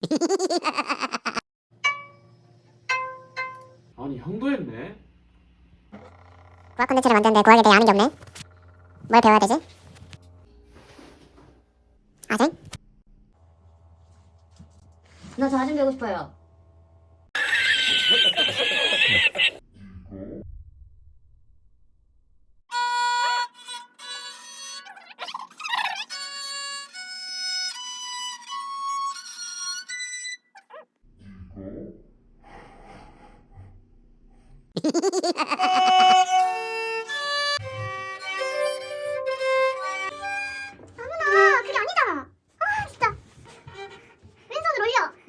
아니 형도 했네. 구학 콘텐츠를 만드는데 구학에 대해 아는 게 없네. 뭘 배워야 되지? 아쟁? 나 자전 배우고 싶어요.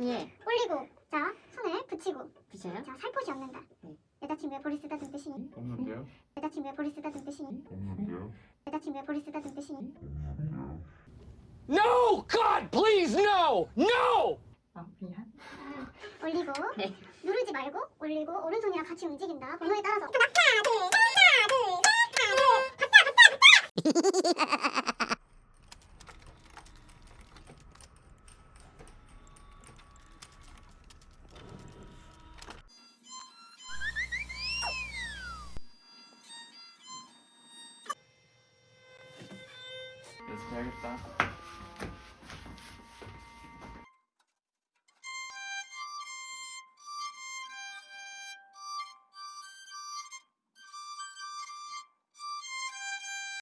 예. 올리고 자 손을 붙이고 그쳐요? 자 살포시 없는다. 네. 여자친구의 볼을 쓰다듬 뜻이니 없는데요? 여자친구의 볼을 쓰다듬 뜻이니 여자친구의 볼을 쓰다듬 뜻이니 No! God, please, no! No! 아, 미안. 올리고 네. 누르지 말고 올리고 오른손이랑 같이 움직인다. 번호에 따라서 하나 둘 셋. 알겠다.